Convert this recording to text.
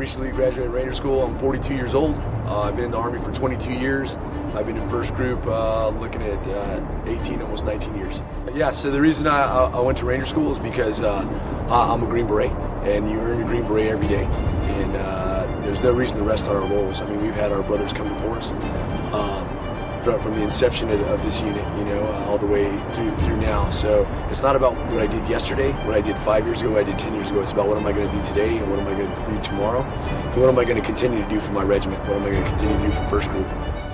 recently graduated Ranger School. I'm 42 years old. Uh, I've been in the Army for 22 years. I've been in first group uh, looking at uh, 18, almost 19 years. Yeah, so the reason I, I went to Ranger School is because uh, I'm a Green Beret, and you earn a Green Beret every day. And uh, there's no reason to rest on our laurels. I mean, we've had our brothers coming before us. Um, from, from the inception of, of, this unit, you know, uh, all the way through through now. So it's not about what I did yesterday, what I did five years ago, what I did ten years ago. It's about what am I going to do today and what am I going to do tomorrow, and what am I going to continue to do for my regiment, what am I going to continue to do for First Group.